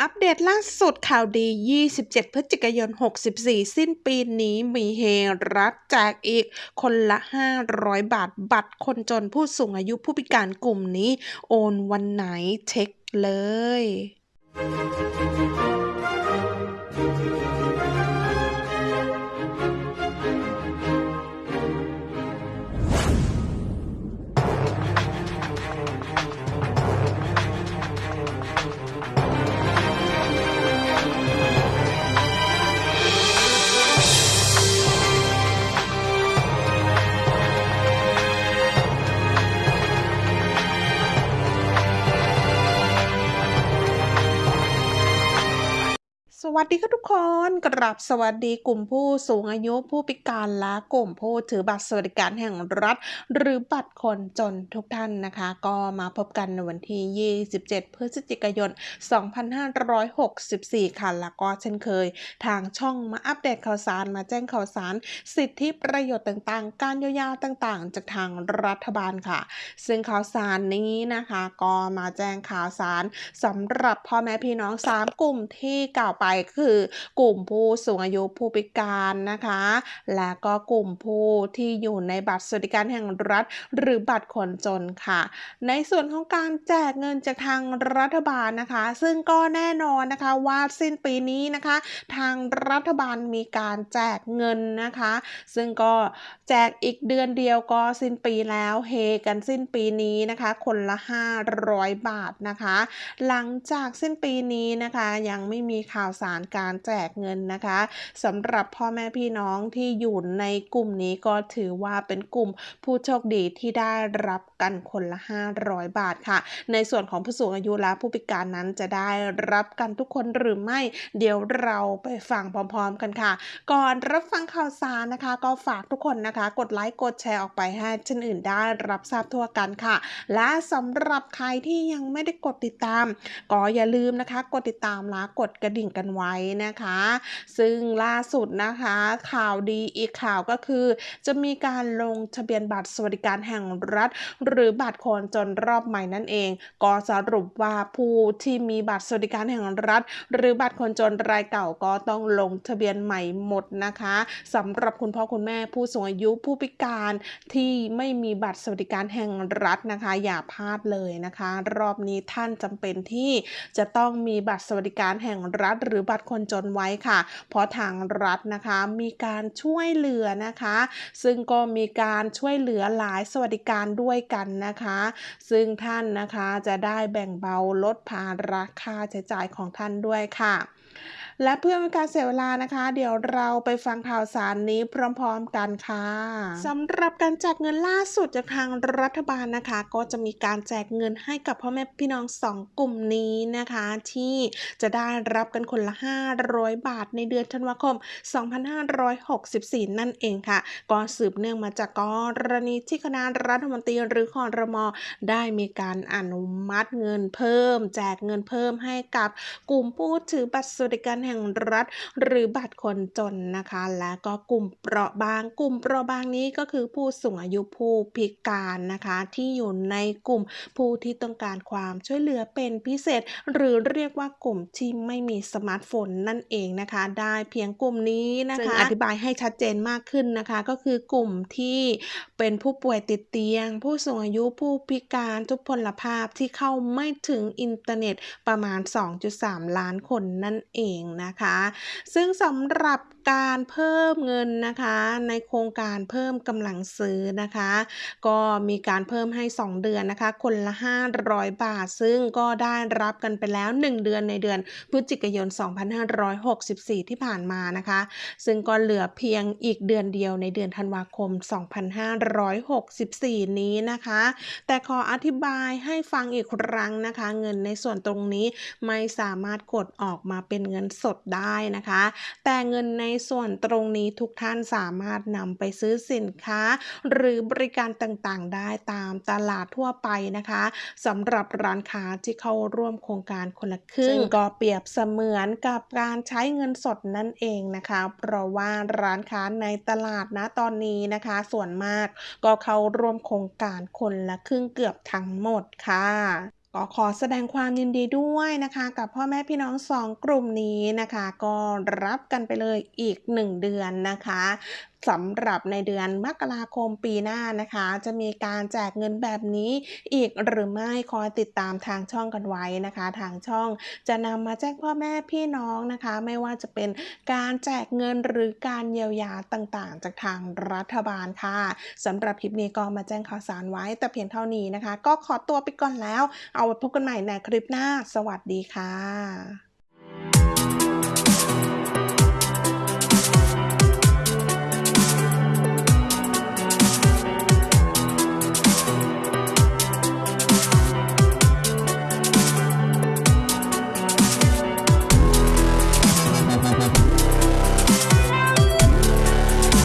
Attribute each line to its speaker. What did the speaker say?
Speaker 1: อัปเดตล่าสุดข่าวดี 27 พฤศจิกายน 64 สิ้นปีนี้มีเฮรัฐแจกอีกคนละ 500 บาทบัตรคนจนผู้สูงอายุผู้พิการกลุ่มนี้ โอนวันไหนเช็คเลย สวัสดีค่ะทุกคนกราบสวัสดีกลุ่มผู้สูงอายุผู้พิการและกลุ่มผู้ถือบัตรสวัสดิการแห่งรัฐ หรือบัตรคนจนทุกท่านนะคะ ก็มาพบกันในวันที่ 27 พฤศจิกายน 2564 ค่ะ แล้วก็เช่นเคย ทางช่องมาอัปเดตข่าวสารมาแจ้งข่าวสาร สิทธิประโยชน์ต่างๆ การเยียวยาต่างๆ จากทางรัฐบาลค่ะ ซึ่งข่าวสารนี้นะคะ ก็มาแจ้งข่าวสารสำหรับพ่อแม่พี่น้อง 3 กลุ่มที่กล่าวไปคือ กลุ่มผู้สูงอายุผู้พิการนะคะ และก็กลุ่มผู้ที่อยู่ในบัตรสวัสดิการแห่งรัฐ หรือบัตรคนจนค่ะ ในส่วนของการแจกเงินจากทางรัฐบาลนะคะ ซึ่งก็แน่นอนนะคะว่าสิ้นปีนี้นะคะ ทางรัฐบาลมีการแจกเงินนะคะ ซึ่งก็แจกอีกเดือนเดียวก็สิ้นปีแล้วเฮกันสิ้นปีนี้นะคะ คนละ 500 บาทนะคะ หลังจากสิ้นปีนี้นะคะ ยังไม่มีข่าวสารการแจกเงินนะคะสำหรับพ่อแม่พี่น้องที่อยู่ในกลุ่มนี้ก็ถือว่าเป็นกลุ่มผู้โชคดีที่ได้รับกันคนละ 500 บาทค่ะ ในส่วนของผู้สูงอายุและผู้พิการนั้นจะได้รับกันทุกคนหรือไม่ เดี๋ยวเราไปฟังพร้อมๆกันค่ะ ก่อนรับฟังข่าวสารนะคะ ก็ฝากทุกคนนะคะ กดไลค์กดแชร์ออกไปให้ชนอื่นได้รับทราบทั่วกันค่ะ และสำหรับใครที่ยังไม่ได้กดติดตาม ก็อย่าลืมนะคะ กดติดตามและกดกระดิ่งกันไว้นะคะ ซึ่งล่าสุดนะคะข่าวดีอีกข่าวก็คือ จะมีการลงทะเบียนบัตรสวัสดิการแห่งรัฐ หรือบัตรคนจนรอบใหม่นั่นเอง ก็สรุปว่าผู้ที่มีบัตรสวัสดิการแห่งรัฐ หรือบัตรคนจนรายเก่าก็ต้องลงทะเบียนใหม่หมดนะคะสำหรับคุณพ่อคุณแม่ผู้สูงอายุผู้พิการที่ไม่มีบัตรสวัสดิการแห่งรัฐนะคะ อย่าพลาดเลยนะคะ รอบนี้ท่านจำเป็นที่จะต้องมีบัตรสวัสดิการแห่งรัฐ หรือบัตรคนจนไว้ค่ะ เพราะทางรัฐนะคะมีการช่วยเหลือนะคะ ซึ่งก็มีการช่วยเหลือหลายสวัสดิการด้วยกันนะคะ ซึ่งท่านนะคะจะได้แบ่งเบาลดภาระค่าใช้จ่ายของท่านด้วยค่ะ และเพื่อเป็นการเสียเวลานะคะ เดี๋ยวเราไปฟังข่าวสารนี้พร้อมๆกันค่ะสำหรับการแจกเงินล่าสุดจากทางรัฐบาลนะคะ ก็จะมีการแจกเงินให้กับพ่อแม่พี่น้องสองกลุ่มนี้นะคะ ที่จะได้รับกันคนละ 500 บาทในเดือนธันวาคม 2564 นั่นเองค่ะ ก็สืบเนื่องมาจากกรณีที่คณะรัฐมนตรีหรือคอรมอได้มีการอนุมัติเงินเพิ่ม แจกเงินเพิ่มให้กับกลุ่มผู้ถือบัตรสวัสดิการแห่งรัฐ หรือบัตรคนจนนะคะ และก็กลุ่มเปราะบาง กลุ่มเปราะบางนี้ก็คือผู้สูงอายุผู้พิการนะคะ ที่อยู่ในกลุ่มผู้ที่ต้องการความช่วยเหลือเป็นพิเศษ หรือเรียกว่ากลุ่มที่ไม่มีสมาร์ทโฟนนั่นเองนะคะ ได้เพียงกลุ่มนี้นะคะอธิบายให้ชัดเจนมากขึ้นนะคะ ก็คือกลุ่มที่เป็นผู้ป่วยติดเตียง ผู้สูงอายุผู้พิการทุพพลภาพที่เข้าไม่ถึงอินเทอร์เน็ตประมาณ 2.3 ล้านคนนั่นเองนะคะ ซึ่งสำหรับการเพิ่มเงินนะคะ ในโครงการเพิ่มกำลังซื้อนะคะ ก็มีการเพิ่มให้ 2 เดือนนะคะ คนละ 500 บาท ซึ่งก็ได้รับกันไปแล้ว 1 เดือนในเดือนพฤศจิกายน 2564 ที่ผ่านมานะคะ ซึ่งก็เหลือเพียงอีกเดือนเดียวในเดือนธันวาคม 2564 นี้นะคะ แต่ขออธิบายให้ฟังอีกครั้งนะคะ เงินในส่วนตรงนี้ไม่สามารถกดออกมาเป็นเงินสดได้นะคะ แต่เงินในส่วนตรงนี้ทุกท่านสามารถนำไปซื้อสินค้า หรือบริการต่างๆ ได้ตามตลาดทั่วไปนะคะสำหรับร้านค้าที่เข้าร่วมโครงการคนละครึ่งก็เปรียบเสมือนกับการใช้เงินสดนั่นเองนะคะ เพราะว่าร้านค้าในตลาดนะตอนนี้นะคะ ส่วนมากก็เข้าร่วมโครงการคนละครึ่งเกือบทั้งหมดค่ะ ก็ขอแสดงความยินดีด้วยนะคะ กับพ่อแม่พี่น้องสองกลุ่มนี้นะคะ ก็รับกันไปเลยอีก 1 เดือนนะคะสำหรับในเดือนมกราคมปีหน้านะคะ จะมีการแจกเงินแบบนี้อีกหรือไม่คอยติดตามทางช่องกันไว้นะคะ ทางช่องจะนำมาแจ้งพ่อแม่พี่น้องนะคะ ไม่ว่าจะเป็นการแจกเงินหรือการเยียวยาต่างๆ จากทางรัฐบาลค่ะสำหรับคลิปนี้ก็มาแจ้งข่าวสารไว้แต่เพียงเท่านี้นะคะ ก็ขอตัวไปก่อนแล้ว เอาไว้พบกันใหม่ในคลิปหน้า สวัสดีค่ะ